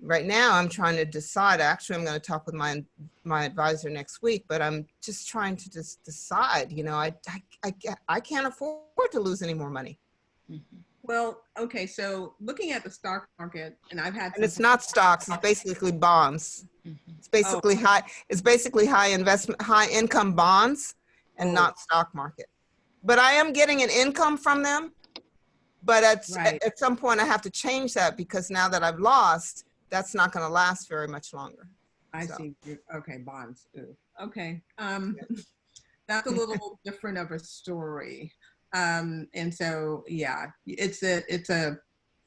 right now I'm trying to decide, actually, I'm going to talk with my my advisor next week, but I'm just trying to just decide, you know, I, I, I, I can't afford to lose any more money. Mhm. Well, okay, so looking at the stock market, and I've had And it's not stocks, it's basically bonds. Mhm. It's basically high, it's basically high investment, high income bonds and Oh. not stock market. But I am getting an income from them. But at, Right. at, at some point I have to change that because now that I've lost, that's not gonna last very much longer. I So. see. you- Okay, bonds. Ooh, Okay. Um, [laughs] that's a little [laughs] different of a story. Um, and so, yeah, it's a, it's a,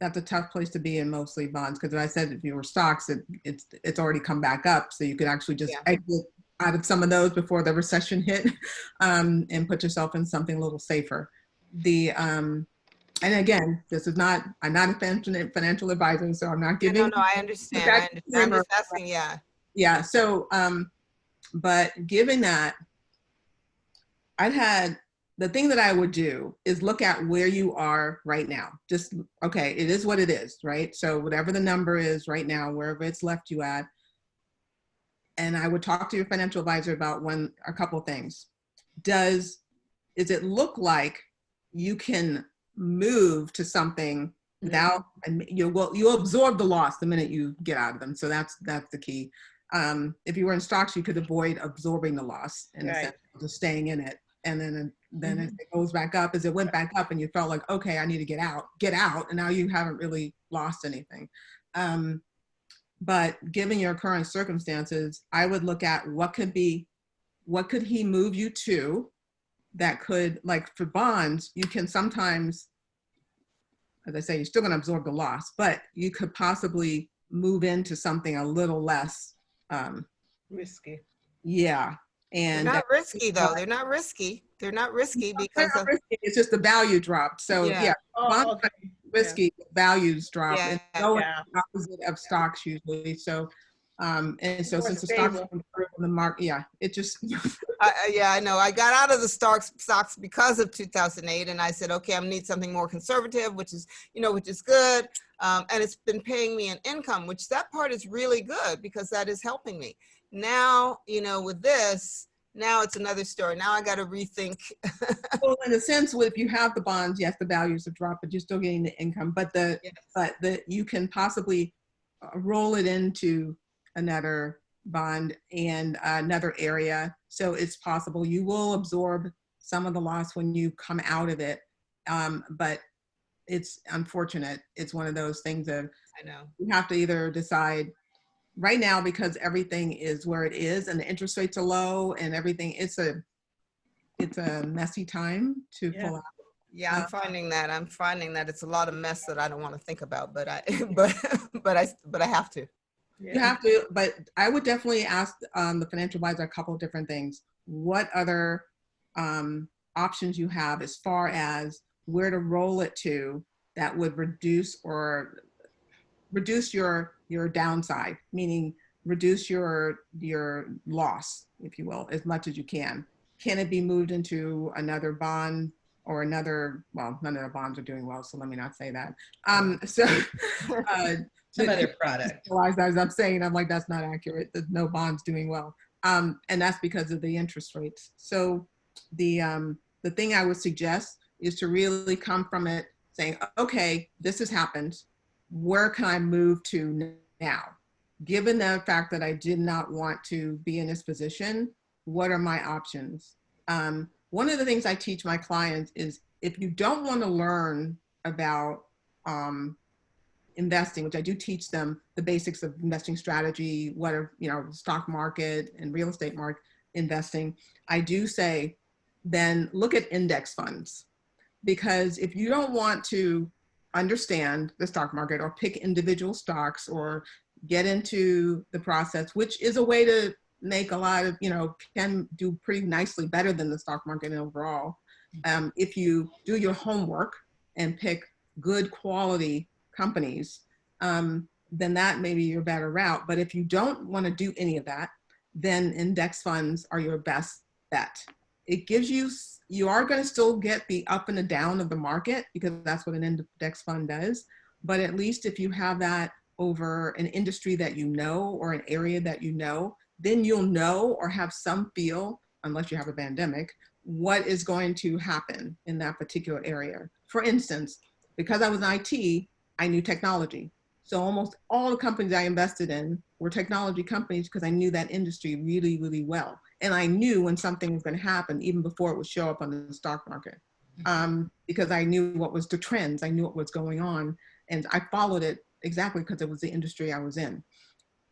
that's a tough place to be in mostly bonds. Cause I said, if you were stocks, it, it's, it's already come back up. So you could actually just Yeah. exit out of some of those before the recession hit, [laughs] um, and put yourself in something a little safer. The, um, and again, this is not, I'm not a financial, financial advisor, so I'm not giving. No, no, I understand. I understand. I'm just asking, yeah. Yeah. So, um, but given that, I've had the thing that I would do is look at where you are right now. Just okay, it is what it is, right? So whatever the number is right now, wherever it's left you at, and I would talk to your financial advisor about one a couple things. Does is it look like you can move to something without and you will you'll absorb the loss the minute you get out of them. So that's that's the key. Um, if you were in stocks, you could avoid absorbing the loss in a Right. of just staying in it. And then then if it goes back up, as it went back up, and you felt like, okay, I need to get out, get out, and now you haven't really lost anything. Um, but given your current circumstances, I would look at what could be, what could he move you to, that could like for bonds, you can sometimes as I say, you're still going to absorb the loss, but you could possibly move into something a little less, um, Risky. yeah. They're And not risky though. They're not risky. They're not risky because not of, risky, it's just the value dropped. So Yeah. yeah, Oh, bonds okay. Risky, values drop. Yeah, and go yeah. opposite of stocks usually. So, um, and so More since the stocks in the market, yeah, it just [laughs] I, I- yeah, I know. I got out of the stocks stocks because of 2008, and I said, okay, I need something more conservative, which is, you know, which is good, um, and it's been paying me an income, which that part is really good because that is helping me. Now, you know, with this, now it's another story. Now I got to rethink. [laughs] well, in a sense, if you have the bonds, yes, the values have dropped, but you're still getting the income. But the Yes. but the you can possibly uh, roll it into another bond and another area. So it's possible you will absorb some of the loss when you come out of it. Um, but it's unfortunate. It's one of those things of I know. you have to either decide right now because everything is where it is and the interest rates are low and everything it's a it's a messy time to Yeah. pull out Yeah, Uh, I'm finding that. I'm finding that it's a lot of mess that I don't want to think about, but I, [laughs] but, but I, but I have to. you have to but i would definitely ask um, the financial advisor a couple of different things what other um, options you have as far as where to roll it to that would reduce or reduce your your downside meaning reduce your your loss if you will as much as you can can it be moved into another bond or another well none of the bonds are doing well so let me not say that um so [laughs] uh Some other product. as I'm saying, I'm like, that's not accurate. There's no bonds doing well. Um, and that's because of the interest rates. So the, um, the thing I would suggest is to really come from it saying, okay, this has happened. Where can I move to now? Given the fact that I did not want to be in this position, what are my options? Um, one of the things I teach my clients is if you don't want to learn about um, investing, which I do teach them the basics of investing strategy, what are, you know, stock market and real estate market investing. I do say, then look at index funds. Because if you don't want to understand the stock market or pick individual stocks or get into the process, which is a way to make a lot of, you know, can do pretty nicely better than the stock market overall. Um, if you do your homework and pick good quality companies, um, then that may be your better route. But if you don't want to do any of that, then index funds are your best bet. It gives you, you are going to still get the up and the down of the market because that's what an index fund does. But at least if you have that over an industry that you know or an area that you know, then you'll know or have some feel, unless you have a pandemic, what is going to happen in that particular area. For instance, because I was in IT, I knew technology. So almost all the companies I invested in were technology companies because I knew that industry really, really well. And I knew when something was going to happen even before it would show up on the stock market. Um, because I knew what was the trends, I knew what was going on, and I followed it exactly because it was the industry I was in.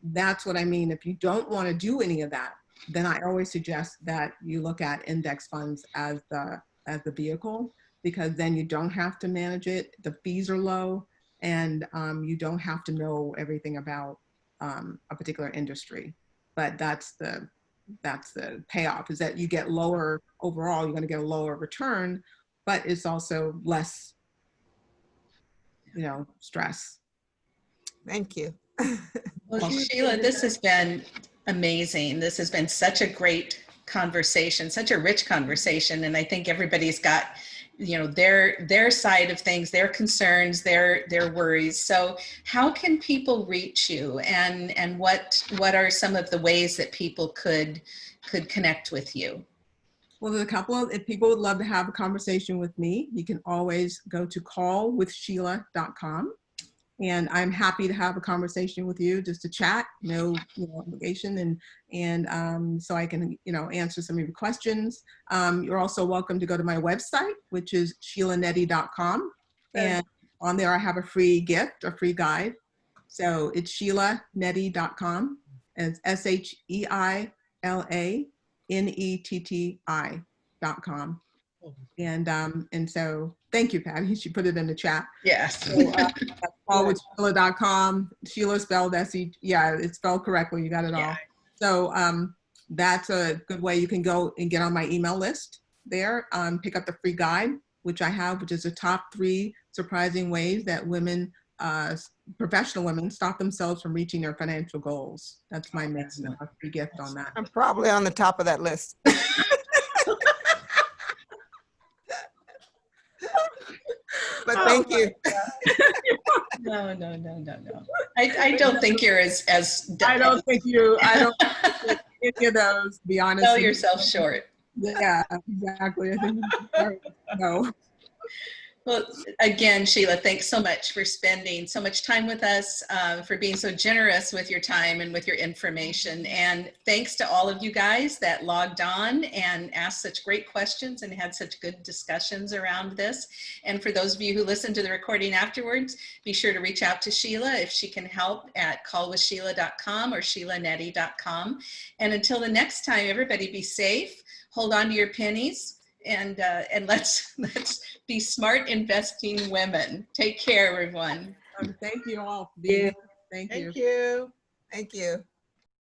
That's what I mean. If you don't want to do any of that, then I always suggest that you look at index funds as the as the vehicle because then you don't have to manage it. The fees are low and um, you don't have to know everything about um, a particular industry. But that's the that's the payoff is that you get lower overall. You're going to get a lower return, but it's also less, you know, stress. Thank you. [laughs] Well, Sheila, this has been amazing. This has been such a great conversation, such a rich conversation, and I think everybody's got, you know, their their side of things, their concerns, their their worries. So, how can people reach you, and and what what are some of the ways that people could could connect with you? Well, there's a couple of, if people would love to have a conversation with me, you can always go to callwithsheila.com. And I'm happy to have a conversation with you, just to chat, no, you know, obligation, and and um, so I can, you know, answer some of your questions. Um, you're also welcome to go to my website, which is sheilanetti.com, and on there I have a free gift, a free guide. So it's sheilanetti.com, and it's S H E I L A N-E-T-T-I dot com. And, um, and so, thank you, Patty. She put it in the chat. Yes. So, uh, Call with Sheila.com. Sheila spelled S-E, yeah, it's spelled correctly. You got it all. Yeah. So, um, that's a good way you can go and get on my email list there. Um, pick up the free guide, which I have, which is the top three surprising ways that women, uh, professional women stop themselves from reaching their financial goals. That's my main, Excellent. a free gift on that. I'm probably on the top of that list. [laughs] But um, thank you. [laughs] No, no, no, no, no. I, I don't think you're as as I don't think you, I don't think any of those, be honest. sell with you. yourself short. Yeah, exactly. I think, no. Well, again, Sheila, thanks so much for spending so much time with us, uh, for being so generous with your time and with your information. And thanks to all of you guys that logged on and asked such great questions and had such good discussions around this. And for those of you who listen to the recording afterwards, be sure to reach out to Sheila if she can help at callwithsheila.com or sheilanetti.com. And until the next time, everybody be safe, hold on to your pennies, and uh, and [laughs] let's let's be smart investing women. Take care, everyone. Um, Thank you all. for being here. Thank you. Thank you. Thank you.